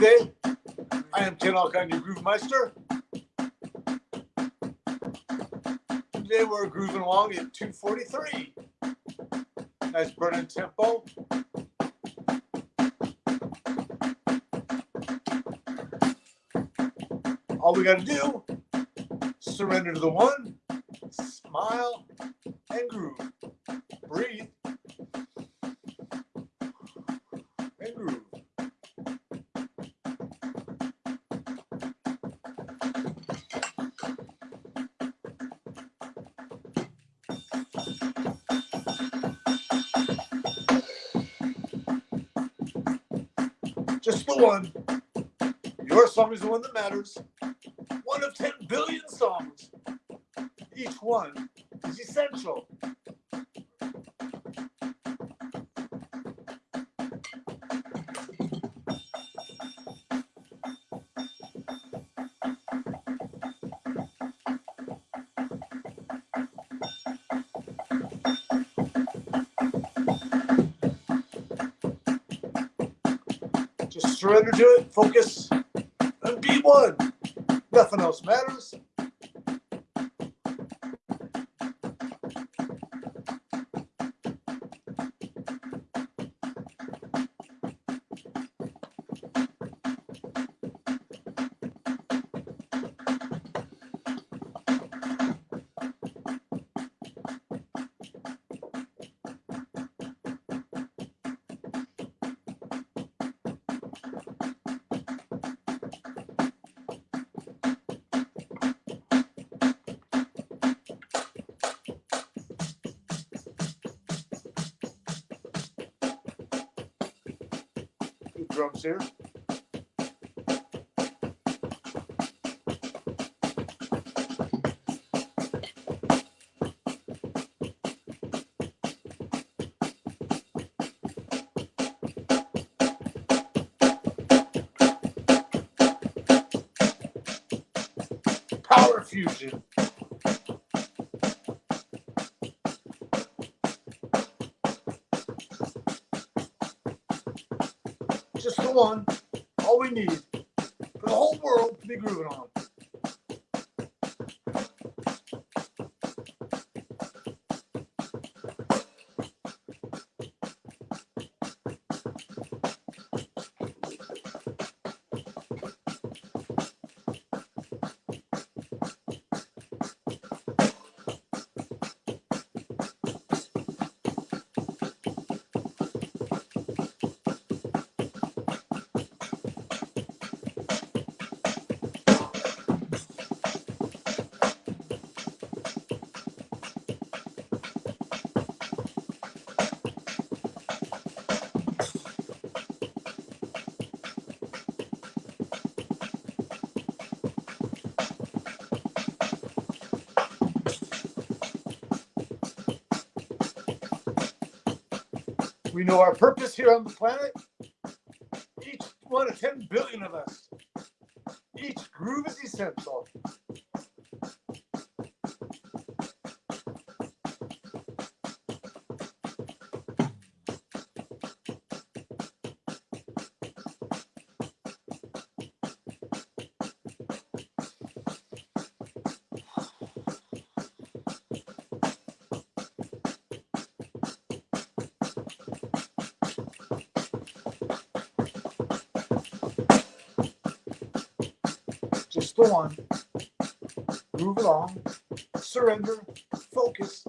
Wednesday. I am Ken Alkine, your Groove Meister. Today we're grooving along at 243. Nice burning tempo. All we got to do, surrender to the one, smile, and groove. The one. Your song is the one that matters. One of 10 billion songs. Each one is essential. To it, focus, and be one. Nothing else matters. Drums here. Power fusion. One. All we need for the whole world to be grooving on. We know our purpose here on the planet. Each one of 10 billion of us. Each groove is essential. The one. Move along. Surrender. Focus.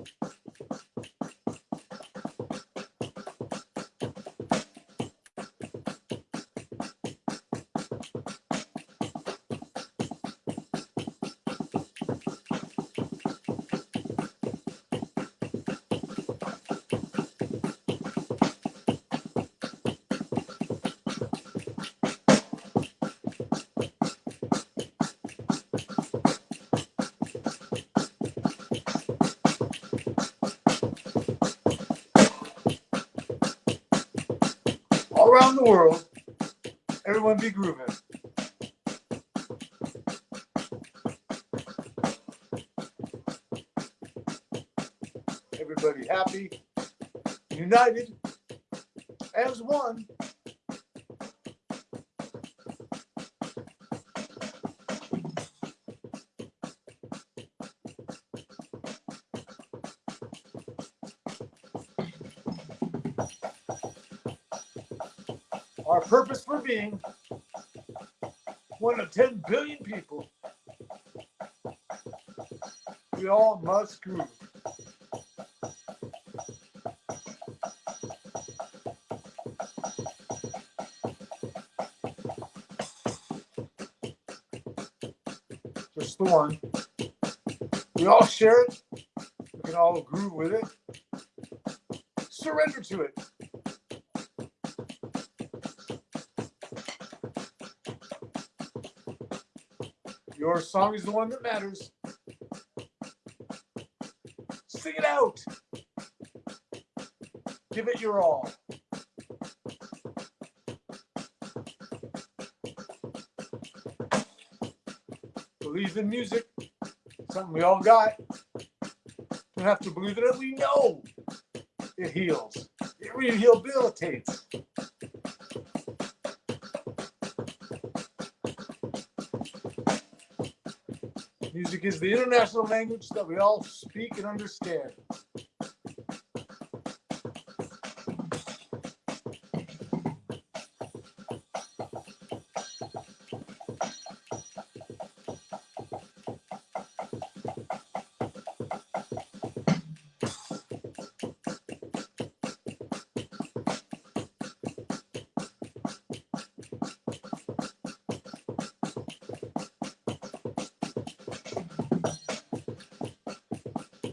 Around the world, everyone be grooving. Everybody happy, united as one. Our purpose for being one of 10 billion people. We all must groove. Just the one. We all share it. We can all groove with it. Surrender to it. Your song is the one that matters. Sing it out. Give it your all. Believe in music. Something we all got. Don't have to believe in it. We know it heals. It rehabilitates. Music is the international language that we all speak and understand.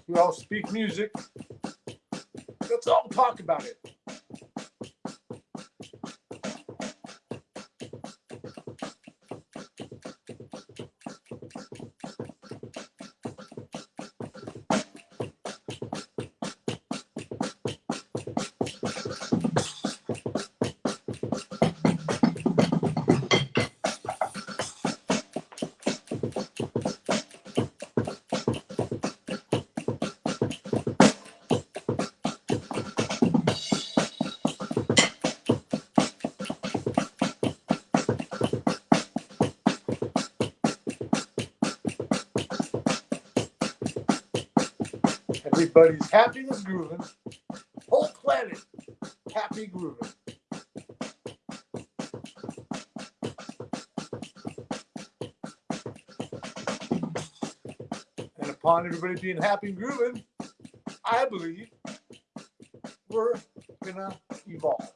We all speak music. Let's all talk about it. Everybody's happy and grooving. Whole planet happy grooving. And upon everybody being happy and grooving, I believe we're gonna evolve.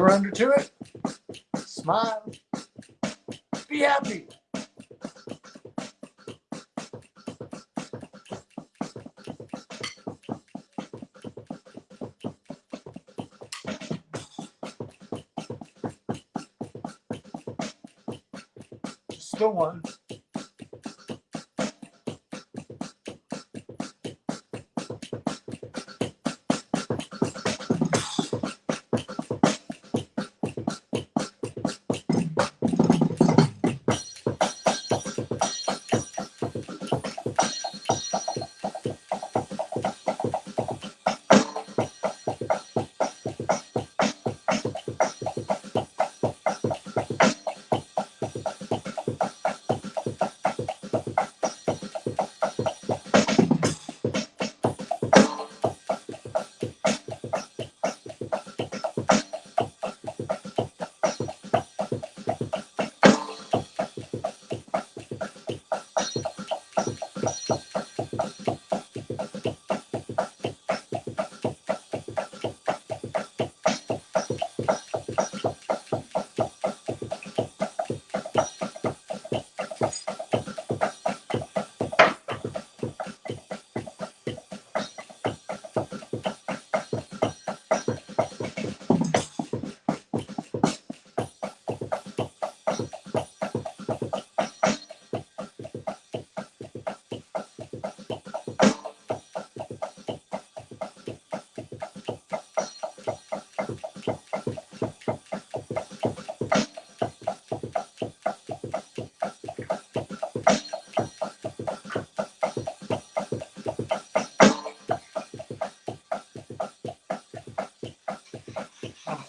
Surrender to it. Smile. Be happy. Just the one.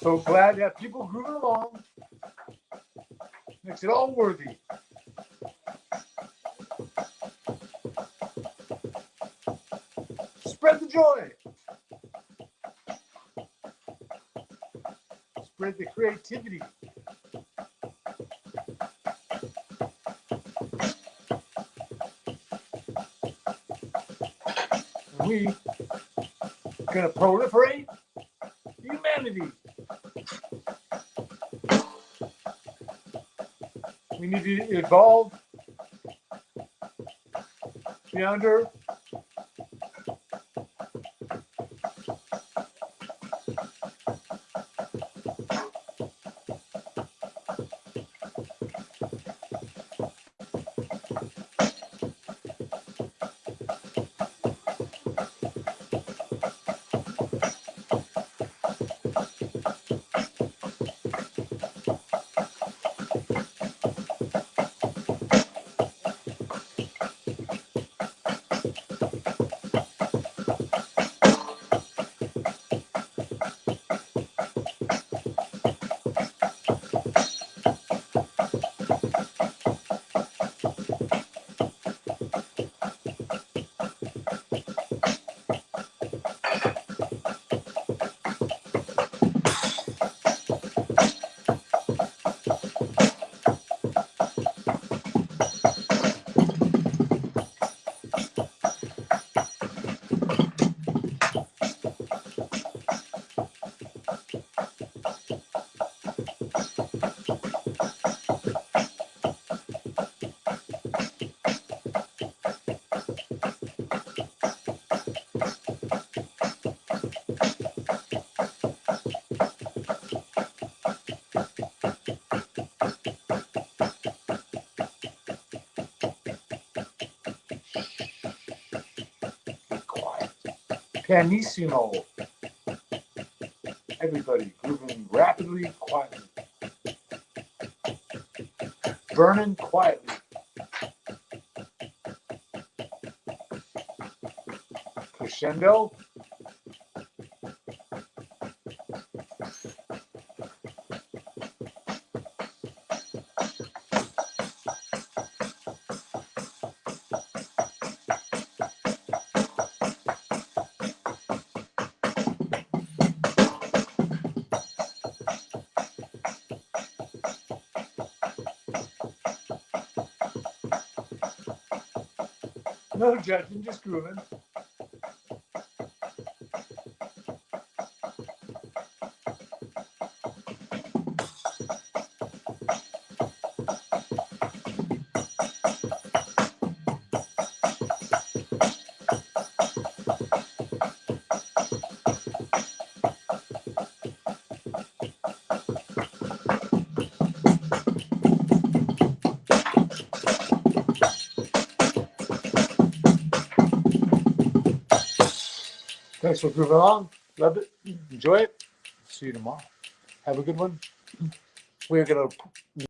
So glad to have people grooving along. Makes it all worthy. Spread the joy. Spread the creativity. And we gonna proliferate humanity. Need to evolve. Beyond Pianissimo. Everybody grooving rapidly, quietly. Burning quietly. Crescendo. No judging, just grooving. Thanks for grooving along. Love it. Enjoy it. See you tomorrow. Have a good one. We're gonna